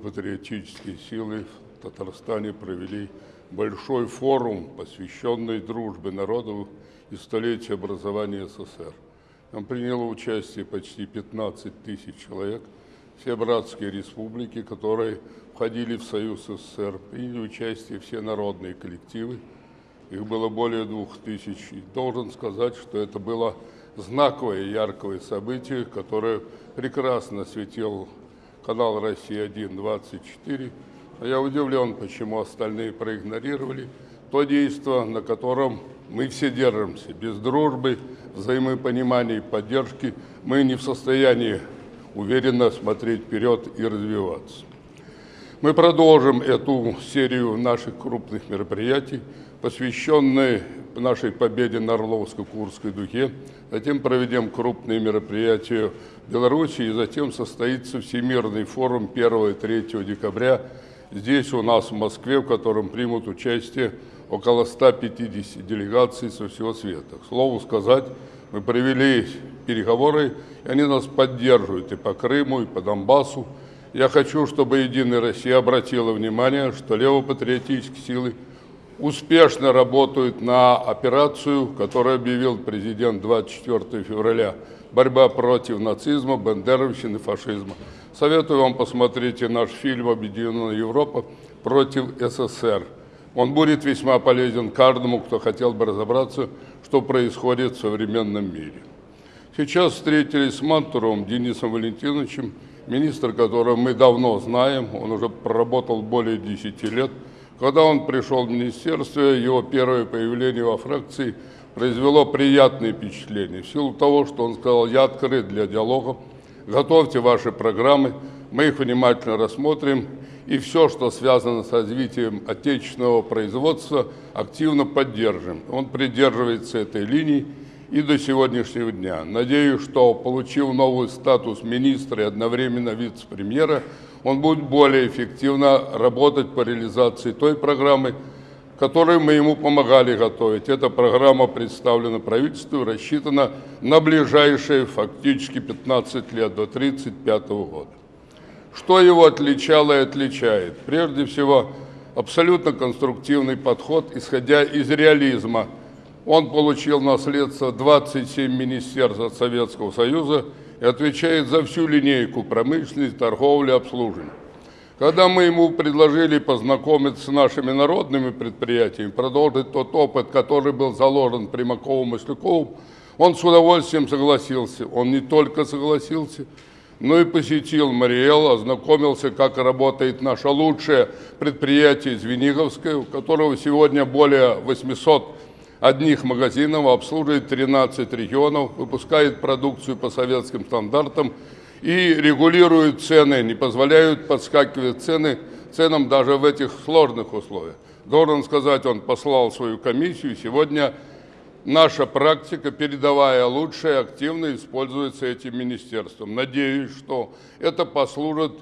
левопатриотические силы в Татарстане провели большой форум, посвященный дружбе народов и столетию образования СССР. Там приняло участие почти 15 тысяч человек. Все братские республики, которые входили в Союз СССР, приняли участие все народные коллективы. Их было более двух тысяч. И должен сказать, что это было знаковое, яркое событие, которое прекрасно осветил канал «Россия-1» 24. Но я удивлен, почему остальные проигнорировали то действие, на котором мы все держимся. Без дружбы, взаимопонимания и поддержки мы не в состоянии уверенно смотреть вперед и развиваться. Мы продолжим эту серию наших крупных мероприятий, посвященные нашей победе на Орловско-Курской дуге. Затем проведем крупные мероприятия в Беларуси, и затем состоится Всемирный форум 1 и 3 декабря здесь у нас в Москве, в котором примут участие около 150 делегаций со всего света. К слову сказать, мы провели переговоры, и они нас поддерживают и по Крыму, и по Донбассу. Я хочу, чтобы Единая Россия обратила внимание, что левопатриотические силы успешно работают на операцию, которую объявил президент 24 февраля. Борьба против нацизма, бандеровщины, фашизма. Советую вам посмотреть наш фильм «Объединенная Европа против СССР». Он будет весьма полезен каждому, кто хотел бы разобраться, что происходит в современном мире. Сейчас встретились с Мантуровым Денисом Валентиновичем, министр, которого мы давно знаем, он уже проработал более 10 лет. Когда он пришел в министерство, его первое появление во фракции произвело приятное впечатление. В силу того, что он сказал, я открыт для диалога, готовьте ваши программы, мы их внимательно рассмотрим, и все, что связано с развитием отечественного производства, активно поддержим. Он придерживается этой линии и до сегодняшнего дня. Надеюсь, что, получив новый статус министра и одновременно вице-премьера, он будет более эффективно работать по реализации той программы, которую мы ему помогали готовить. Эта программа представлена правительству, рассчитана на ближайшие фактически 15 лет, до 1935 года. Что его отличало и отличает? Прежде всего, абсолютно конструктивный подход, исходя из реализма – он получил наследство 27 министерств от Советского Союза и отвечает за всю линейку промышленности, торговли, обслуживания. Когда мы ему предложили познакомиться с нашими народными предприятиями, продолжить тот опыт, который был заложен Маслюковым, он с удовольствием согласился. Он не только согласился, но и посетил Мариэл, ознакомился, как работает наше лучшее предприятие Звениговское, у которого сегодня более 800 одних магазинов, обслуживает 13 регионов, выпускает продукцию по советским стандартам и регулирует цены, не позволяют подскакивать цены ценам даже в этих сложных условиях. Должен сказать, он послал свою комиссию, сегодня наша практика, передовая лучшая, активно используется этим министерством. Надеюсь, что это послужит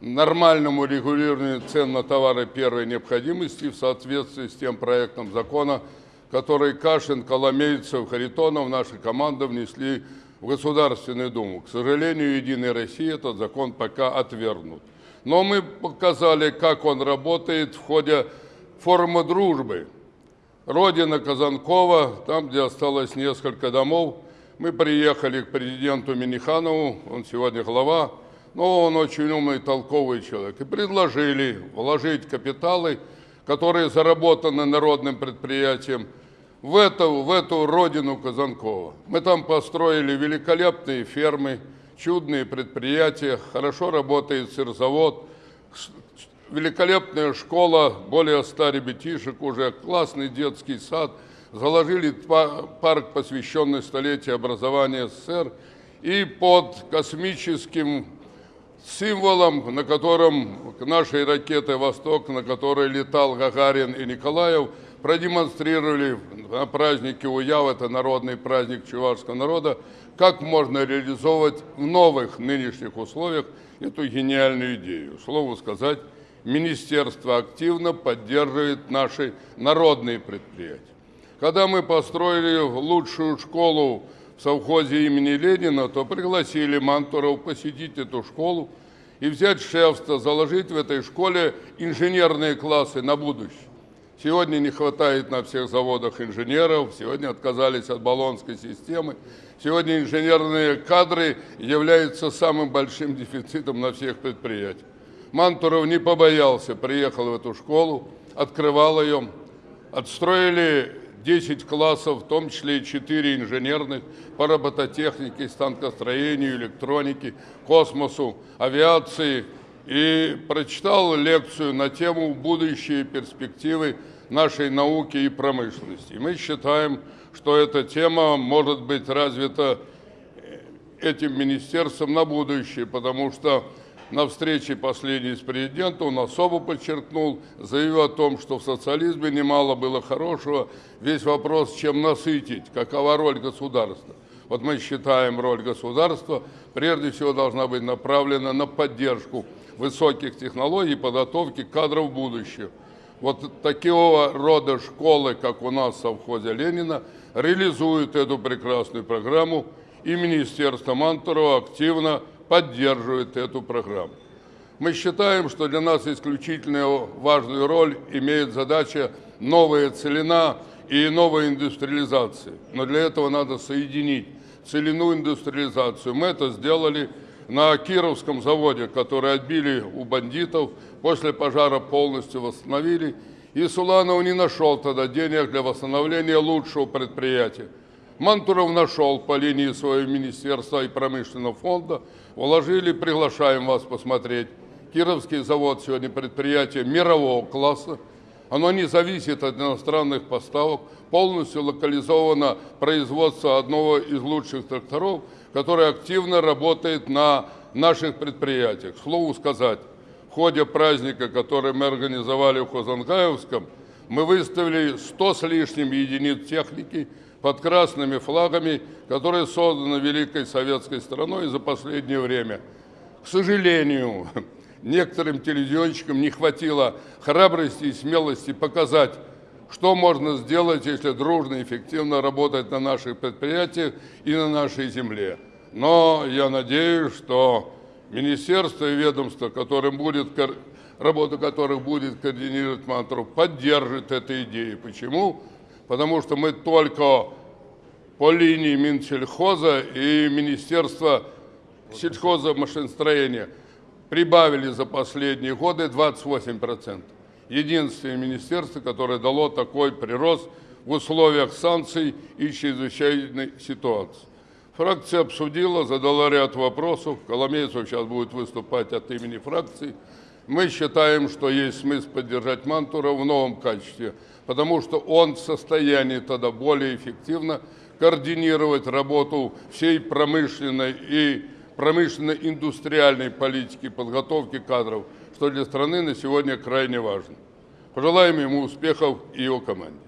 нормальному регулированию цен на товары первой необходимости в соответствии с тем проектом закона, который Кашин, Коломейцев, Харитонов, наша команда внесли в Государственную Думу. К сожалению, Единой России этот закон пока отвергнут. Но мы показали, как он работает в ходе форума дружбы. Родина Казанкова, там, где осталось несколько домов, мы приехали к президенту Миниханову, он сегодня глава, но он очень умный, толковый человек, и предложили вложить капиталы, которые заработаны народным предприятием, в эту, в эту родину Казанкова. Мы там построили великолепные фермы, чудные предприятия, хорошо работает сырзавод, великолепная школа, более ста ребятишек уже, классный детский сад, заложили парк, посвященный столетию образования СССР, и под космическим символом, на котором нашей ракеты «Восток», на которой летал Гагарин и Николаев – продемонстрировали на празднике Уяв, это народный праздник чувашского народа, как можно реализовывать в новых нынешних условиях эту гениальную идею. Слову сказать, министерство активно поддерживает наши народные предприятия. Когда мы построили лучшую школу в совхозе имени Ленина, то пригласили Мантуров посетить эту школу. и взять шефство, заложить в этой школе инженерные классы на будущее. Сегодня не хватает на всех заводах инженеров, сегодня отказались от баллонской системы. Сегодня инженерные кадры являются самым большим дефицитом на всех предприятиях. Мантуров не побоялся, приехал в эту школу, открывал ее, отстроили 10 классов, в том числе и 4 инженерных по робототехнике, станкостроению, электронике, космосу, авиации. И прочитал лекцию на тему «Будущие перспективы нашей науки и промышленности». И мы считаем, что эта тема может быть развита этим министерством на будущее, потому что на встрече последней с президентом он особо подчеркнул, заявил о том, что в социализме немало было хорошего. Весь вопрос, чем насытить, какова роль государства. Вот мы считаем, роль государства прежде всего должна быть направлена на поддержку высоких технологий и подготовки кадров будущего. Вот такого рода школы, как у нас в совхозе Ленина, реализуют эту прекрасную программу, и Министерство Мантурова активно поддерживает эту программу. Мы считаем, что для нас исключительно важную роль имеет задача новая целина и новая индустриализация. Но для этого надо соединить целину индустриализацию. Мы это сделали на Кировском заводе, который отбили у бандитов, после пожара полностью восстановили. И Суланов не нашел тогда денег для восстановления лучшего предприятия. Мантуров нашел по линии своего министерства и промышленного фонда. Уложили, приглашаем вас посмотреть. Кировский завод сегодня предприятие мирового класса. Оно не зависит от иностранных поставок, полностью локализовано производство одного из лучших тракторов, который активно работает на наших предприятиях. К слову сказать, в ходе праздника, который мы организовали в Хозангаевском, мы выставили 100 с лишним единиц техники, под красными флагами, которые созданы Великой Советской страной за последнее время. К сожалению, некоторым телевизионщикам не хватило храбрости и смелости показать, что можно сделать, если дружно и эффективно работать на наших предприятиях и на нашей земле. Но я надеюсь, что министерство и ведомство, которым будет, работа которых будет координировать Мантров, поддержит эту идею. Почему? потому что мы только по линии Минсельхоза и Министерства сельхоза машиностроения прибавили за последние годы 28%. Единственное министерство, которое дало такой прирост в условиях санкций и чрезвычайной ситуации. Фракция обсудила, задала ряд вопросов. Коломейцев сейчас будет выступать от имени фракции. Мы считаем, что есть смысл поддержать Мантура в новом качестве, потому что он в состоянии тогда более эффективно координировать работу всей промышленной и промышленно-индустриальной политики подготовки кадров, что для страны на сегодня крайне важно. Пожелаем ему успехов и его команде.